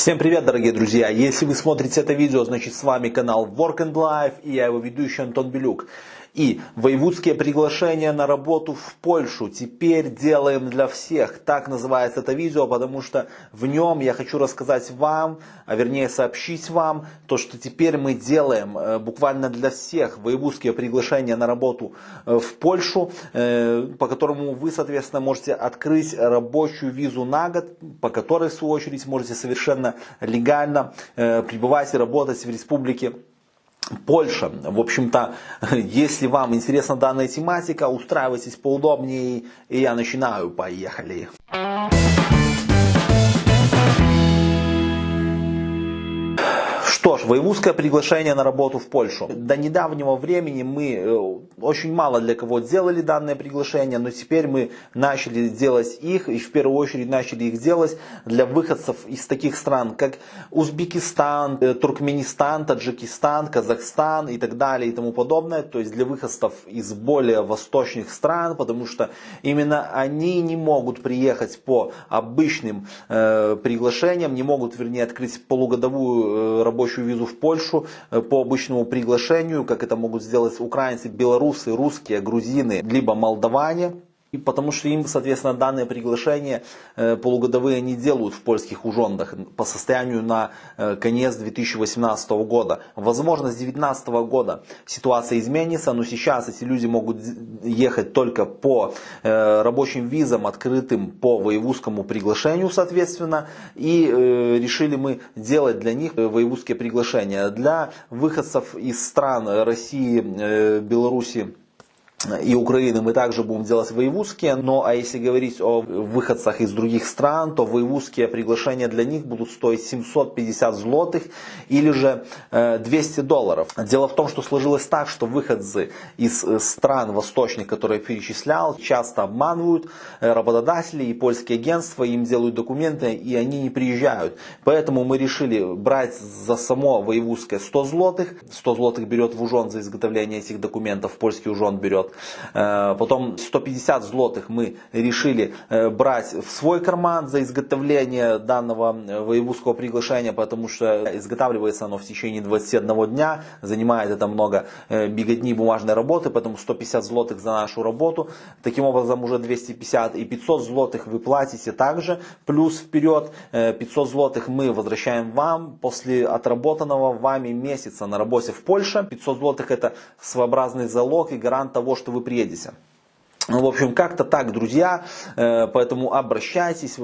Всем привет, дорогие друзья! Если вы смотрите это видео, значит с вами канал Work and Life и я его ведущий Антон Белюк. И воевудские приглашения на работу в Польшу теперь делаем для всех. Так называется это видео, потому что в нем я хочу рассказать вам, а вернее сообщить вам, то что теперь мы делаем э, буквально для всех воевудские приглашения на работу э, в Польшу, э, по которому вы, соответственно, можете открыть рабочую визу на год, по которой, в свою очередь, можете совершенно легально пребывать и работать в республике Польша. В общем-то, если вам интересна данная тематика, устраивайтесь поудобнее, и я начинаю. Поехали! Что ж, воевузское приглашение на работу в Польшу. До недавнего времени мы э, очень мало для кого делали данное приглашение, но теперь мы начали делать их, и в первую очередь начали их делать для выходцев из таких стран, как Узбекистан, э, Туркменистан, Таджикистан, Казахстан и так далее и тому подобное. То есть для выходцев из более восточных стран, потому что именно они не могут приехать по обычным э, приглашениям, не могут, вернее, открыть полугодовую э, рабочую рабочую визу в Польшу э, по обычному приглашению, как это могут сделать украинцы, белорусы, русские, грузины, либо молдаване. И потому что им, соответственно, данные приглашения э, полугодовые не делают в польских ужондах по состоянию на э, конец 2018 года. Возможно, с 2019 года ситуация изменится, но сейчас эти люди могут ехать только по э, рабочим визам, открытым по воевузскому приглашению, соответственно. И решили мы делать для них воевузские приглашения. Для выходцев из стран России, Беларуси, и Украины мы также будем делать воевузские, но а если говорить о выходцах из других стран, то воевузские приглашения для них будут стоить 750 злотых или же 200 э, долларов. Дело в том, что сложилось так, что выходцы из э, стран восточных, которые я перечислял, часто обманывают э, работодатели и польские агентства, им делают документы и они не приезжают. Поэтому мы решили брать за само воевузское 100 злотых. 100 злотых берет в ужон за изготовление этих документов, польский ужон берет потом 150 злотых мы решили э, брать в свой карман за изготовление данного э, воевузского приглашения, потому что изготавливается оно в течение 21 дня, занимает это много беготни бумажной работы, поэтому 150 злотых за нашу работу. Таким образом уже 250 и 500 злотых вы платите также, плюс вперед 500 злотых мы возвращаем вам после отработанного вами месяца на работе в Польше. 500 злотых это своеобразный залог и гарант того, что вы приедете. Ну, в общем, как-то так, друзья, э, поэтому обращайтесь,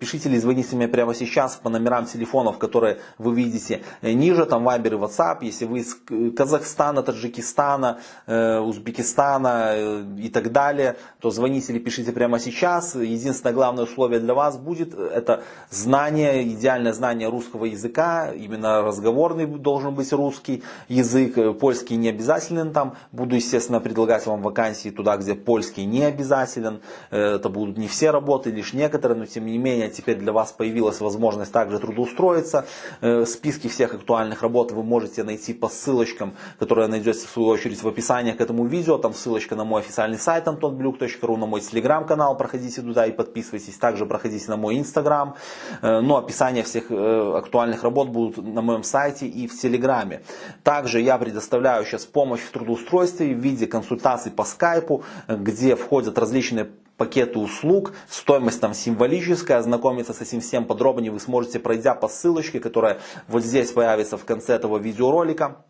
пишите или звоните мне прямо сейчас по номерам телефонов, которые вы видите ниже, там Вайбер и WhatsApp, если вы из Казахстана, Таджикистана, э, Узбекистана э, и так далее, то звоните или пишите прямо сейчас. Единственное главное условие для вас будет, это знание, идеальное знание русского языка, именно разговорный должен быть русский язык, польский не обязателен там, буду, естественно, предлагать вам вакансии туда, где польский польский не обязателен, э, это будут не все работы, лишь некоторые, но тем не менее теперь для вас появилась возможность также трудоустроиться. Э, списки всех актуальных работ вы можете найти по ссылочкам, которые найдете в свою очередь в описании к этому видео. Там ссылочка на мой официальный сайт antonbluk.ru, на мой телеграм-канал, проходите туда и подписывайтесь. Также проходите на мой инстаграм. Э, но описание всех актуальных работ будут на моем сайте и в телеграме. Также я предоставляю сейчас помощь в трудоустройстве в виде консультаций по скайпу, где где входят различные пакеты услуг, стоимость там символическая, ознакомиться с этим всем подробнее вы сможете, пройдя по ссылочке, которая вот здесь появится в конце этого видеоролика.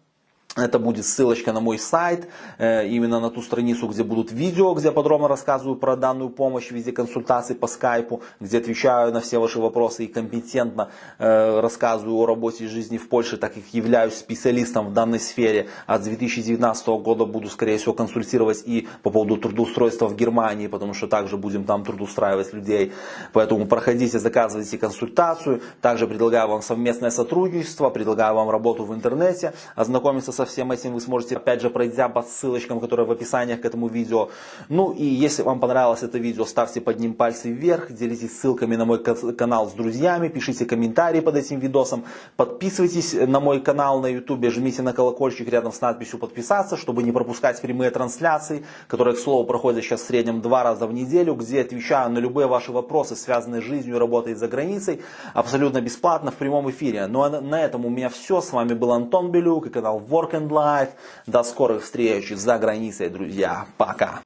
Это будет ссылочка на мой сайт, э, именно на ту страницу, где будут видео, где подробно рассказываю про данную помощь в виде консультаций по скайпу, где отвечаю на все ваши вопросы и компетентно э, рассказываю о работе и жизни в Польше, так как являюсь специалистом в данной сфере. А с 2019 года буду, скорее всего, консультировать и по поводу трудоустройства в Германии, потому что также будем там трудоустраивать людей. Поэтому проходите, заказывайте консультацию. Также предлагаю вам совместное сотрудничество, предлагаю вам работу в интернете, ознакомиться со всем этим вы сможете, опять же, пройдя по ссылочкам, которые в описании к этому видео. Ну и если вам понравилось это видео, ставьте под ним пальцы вверх, делитесь ссылками на мой канал с друзьями, пишите комментарии под этим видосом, подписывайтесь на мой канал на YouTube, жмите на колокольчик рядом с надписью подписаться, чтобы не пропускать прямые трансляции, которые, к слову, проходят сейчас в среднем два раза в неделю, где отвечаю на любые ваши вопросы, связанные с жизнью работой за границей, абсолютно бесплатно в прямом эфире. Ну а на этом у меня все. С вами был Антон Белюк и канал Work Second Life. До скорых встреч за границей, друзья. Пока.